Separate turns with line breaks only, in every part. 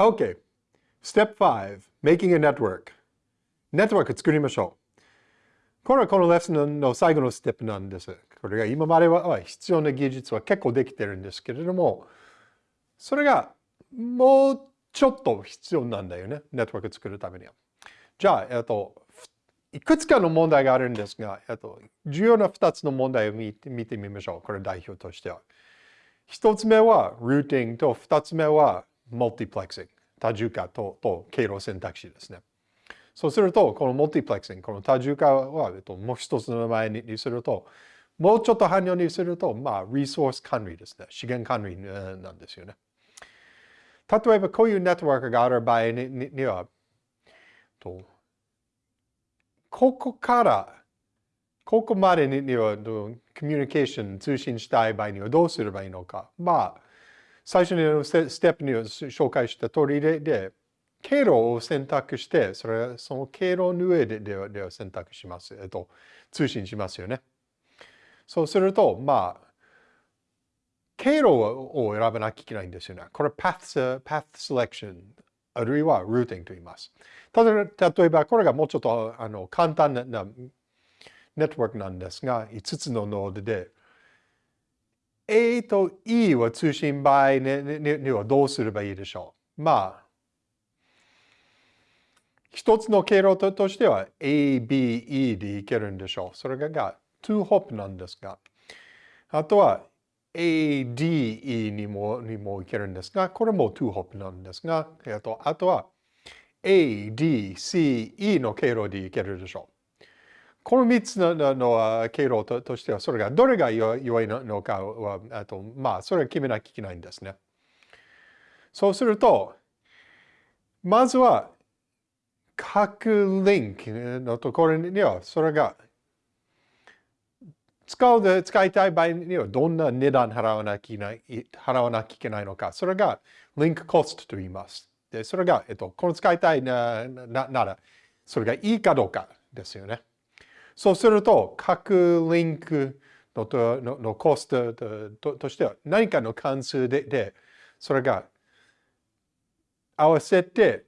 Okay. Step 5. Making a network. ネットワーク作りましょう。これはこのレッスンの最後のステップなんです。これが今までは必要な技術は結構できてるんですけれども、それがもうちょっと必要なんだよね。ネットワーク作るためには。じゃあ、えっと、いくつかの問題があるんですが、えっと、重要な2つの問題を見て見てみましょう。これ代表としては。1つ目はルーティングと2つ目はマルティプレクスング。多重化とと経路選択肢ですね。そうすると、このマルティプレクスング、この多重化は、えっと、もう一つの名前にすると、もうちょっと汎用にすると、まあ、リソース管理ですね。資源管理なんですよね。例えば、こういうネットワークがある場合には、とここから、ここまでにはコミュニケーション、通信したい場合にはどうすればいいのか。まあ、最初にステップに紹介した通りで、経路を選択して、それその経路の上でででは選択します。えっと、通信しますよね。そうすると、まあ、経路を選ばなきゃいけないんですよね。これ path, path selection あるいは routing と言います。例えば、これがもうちょっとあの簡単なネットワークなんですが、5つのノードで、A と E は通信場合にはどうすればいいでしょう？まあ、一つの経路としては A, B, E でいけるんでしょう。それが2ホップなんですが、あとは A, D, E にもにもいけるんですが、これも2ホップなんですが、えっと、あとは A, D, C, E の経路でいけるでしょう。この3つのの経路ととしては、それがどれが良いのかは、あとまあ、それは決めなきゃいけないんですね。そうすると、まずは、各リンクのところには、それが使うで使いたい場合にはどんな値段払わなきゃいけない、払わなきゃいけないのか。それがリンクコストと言います。で、それが、えっと、この使いたいなななら、それがいいかどうかですよね。そうすると、各リンクのとののコストととしては何かの関数でで、それが合わせて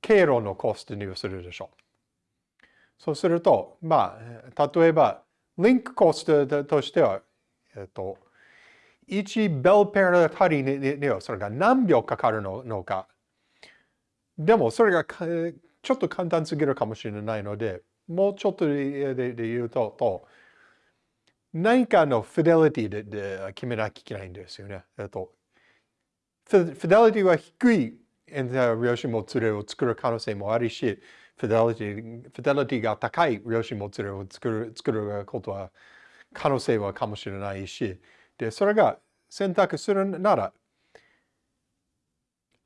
経路のコストにするでしょう。そうすると、まあ、例えば、リンクコストとしては、えっと、1ベルペアあたりにはそれが何秒かかるのか。でもそれがちょっと簡単すぎるかもしれないので、もうちょっとで言うと、と何かのフィデリティでで決めなきゃいけないんですよね。えっと、フィデリティは低いエンタ量子もつれを作る可能性もあるし、フィデリティ、フィデリティが高い量子もつれを作る作ることは可能性はかもしれないし、で、それが選択するなら、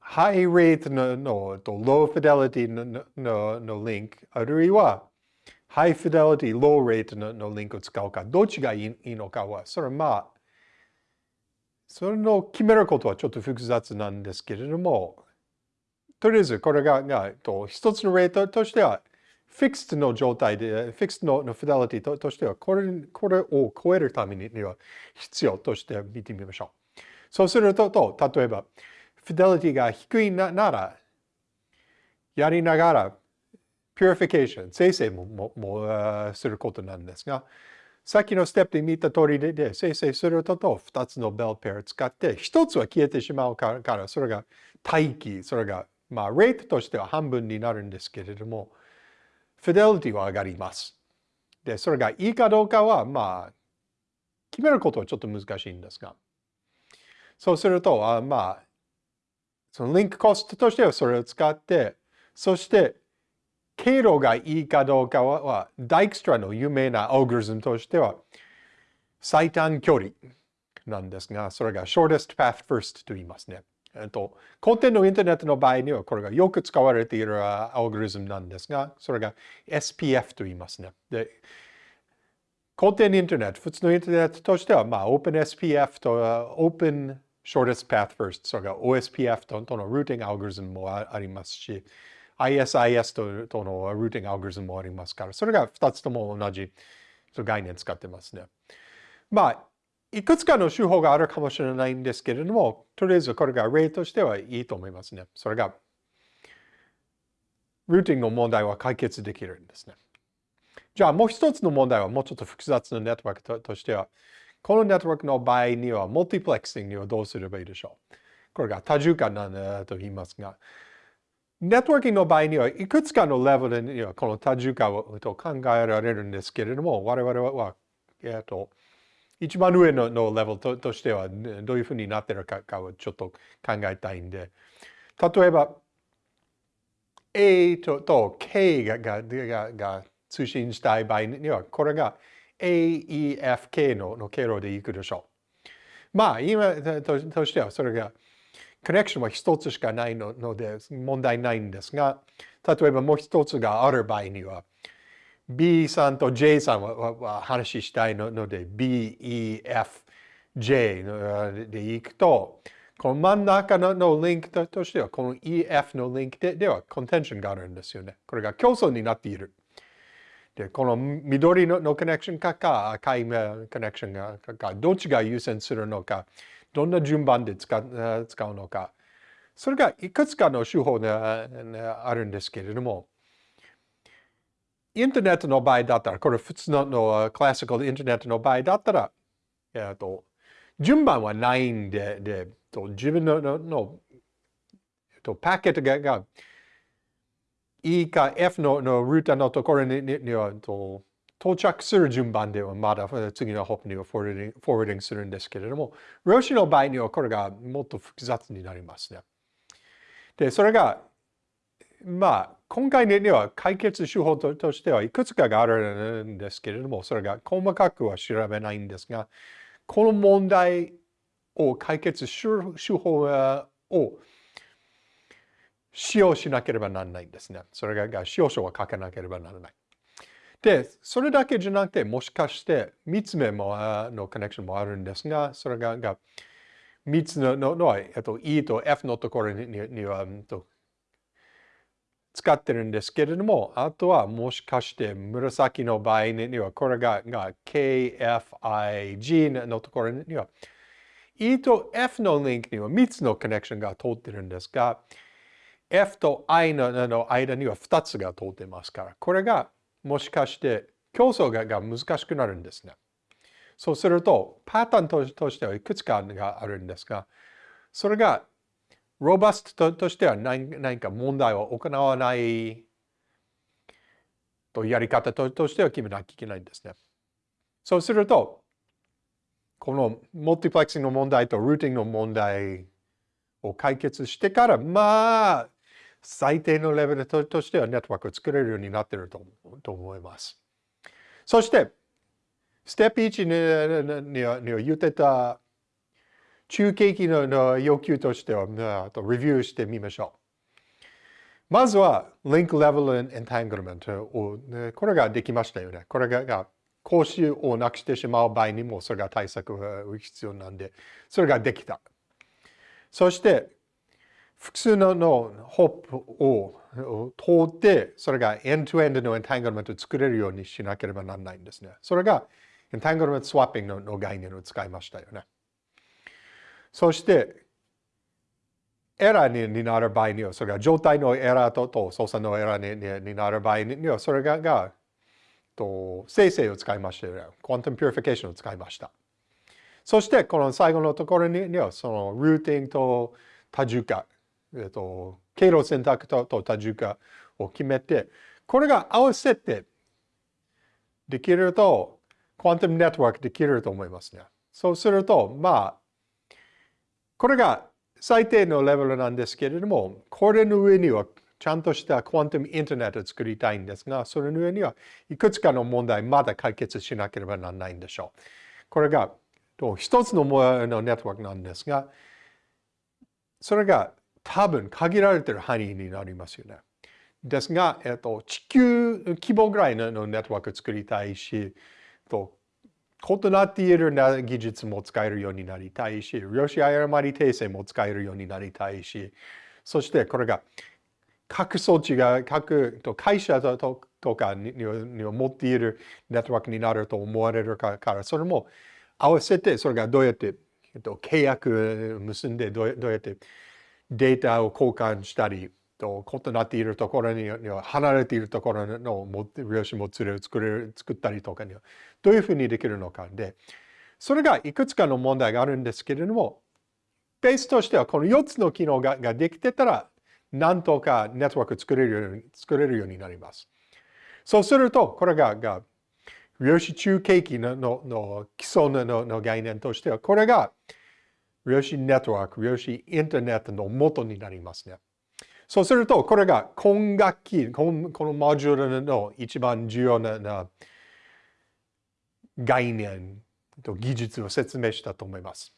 high rate のの low fidelity ののの link、あるいは high fidelity、low rate ののリンクを使うか、どっちがいいいいのかは、それはまあ、それの決めることはちょっと複雑なんですけれども、とりあえずこれががと一つのレートとしては、fix の状態で、 fix のの fidelity としてはこれ、これを超えるためには必要として見てみましょう。そうすると、と例えば、 fidelity が低いななら、やりながら、ピュリフィケーション、生成もももすることなんですが、さっきのステップで見た通りで、で精製するとと2つの Bell pair を使って、1つは消えてしまうから、それが待機、それがまあ、レートとしては半分になるんですけれども、フィデリティは上がります。で、それがいいかどうかは、まあ、決めることはちょっと難しいんですが。そうすると、あまあ、そのリンクコストとしてはそれを使って、そして、経路がいいかどうかは、ダイクストラの有名なアルゴリズムとしては、最短距離なんですが、それが shortest path first と言いますね。えっと、古典のインターネットの場合にはこれがよく使われているアルゴリズムなんですが、それが SPF と言いますね。で、古典インターネット、普通のインターネットとしては、まあ、OpenSPF と Open Shortest Path First、それが OSPF ととのルーティングアルゴリズムもありますし、ISIS とのルーティングアルゴリズムもありますから、それが2つとも同じ概念使ってますね。まあ、いくつかの手法があるかもしれないんですけれども、とりあえずこれが例としてはいいと思いますね。それが、ルーティングの問題は解決できるんですね。じゃあもう一つの問題はもうちょっと複雑なネットワークとしては、このネットワークの場合には、モルティプレックスにはどうすればいいでしょう。これが多重化なんだと言いますが、ネットワーキングの場合には、いくつかのレベルにはこの多重化をと考えられるんですけれども、我々は、えっと、一番上ののレベルととしては、どういうふうになっているかかをちょっと考えたいんで、例えば、A とと K がががが通信したい場合には、これが AEFK のの経路でいくでしょう。まあ、今ととしてはそれがコネクションは一つしかないので問題ないんですが、例えばもう一つがある場合には、B さんと J さんは話したいので、B, E, F, J でいくと、この真ん中のリンクとしては、この EF のリンクでではコンテンションがあるんですよね。これが競争になっている。で、この緑のコネクションかか赤いコネクションがかどっちが優先するのか、どんな順番で使うのか。それがいくつかの手法があるんですけれども、インターネットの場合だったら、これ普通のクラシカルインターネットの場合だったら、えっと、順番はないんで、で自分のののとパケットがが E か F ののルーターのところににはと到着する順番ではまだ次のホップにはフォワーディングするんですけれども、ロシの場合にはこれがもっと複雑になりますね。で、それが、まあ、今回には解決手法としてはいくつかがあるんですけれども、それが細かくは調べないんですが、この問題を解決する手法を使用しなければならないんですね。それが使用書は書かなければならない。で、それだけじゃなくて、もしかして3つ目ものコネクションもあるんですが、それがが3つののの、えっと、E と F のところにには、と、使ってるんですけれども、あとはもしかして紫の場合には、これがが KFIG のところには、E と F のリンクには3つのコネクションが通ってるんですが、F と I の間には2つが通ってますから、これがもしかして競争が難しくなるんですね。そうすると、パターンとしてはいくつかがあるんですが、それがロバストとしては何か問題を行わないとやり方ととしては決めなきゃいけないんですね。そうすると、このモルティプレックスの問題とルーティングの問題を解決してから、まあ、最低のレベルとしてはネットワークを作れるようになっているとと思います。そして、ステップ1にには言ってた中継機の要求としては、レビューしてみましょう。まずは、リンクレベルエンタングルメントを、これができましたよね。これが講習をなくしてしまう場合にも、それが対策が必要なんで、それができた。そして、複数ののホップを通って、それが end end の entanglement を作れるようにしなければならないんですね。それが entanglement swapping の概念を使いましたよね。そして、 error になる場合には、それが状態のエラーとと操作の error になる場合には、それががと精製を使いましたよね。 quantum purification を使いました。そして、この最後のところには、そのルーティングと多重化えっと、経路選択と多重化を決めて、これが合わせてできると、クワンタムネットワークできると思いますね。そうすると、まあ、これが最低のレベルなんですけれども、これの上にはちゃんとしたクワンタムインターネットを作りたいんですが、それの上にはいくつかの問題まだ解決しなければならないんでしょう。これが一つのネットワークなんですが、それが多分限られてる範囲になりますよね。ですが、えっと、地球規模ぐらいのネットワークを作りたいし、と異なっている技術も使えるようになりたいし、量子誤り訂正も使えるようになりたいし、そしてこれが各装置が各会社ととかに持っているネットワークになると思われるから、それも合わせてそれがどうやって、えっと、契約結んでどうやってデータを交換したり、と異なっているところに離れているところの量子もつれを作れる作ったりとかにはどういうふうにできるのかでそれがいくつかの問題があるんですけれどもベースとしてはこの4つの機能がができてたらなんとかネットワーク作れるように作れるようになります。そうするとこれがが量子中継機ののの基礎のの概念としてはこれが量子ネットワーク、量子インターネットの元になりますね。そうすると、これが今学期、このこのモジュールの一番重要な概念と技術を説明したと思います。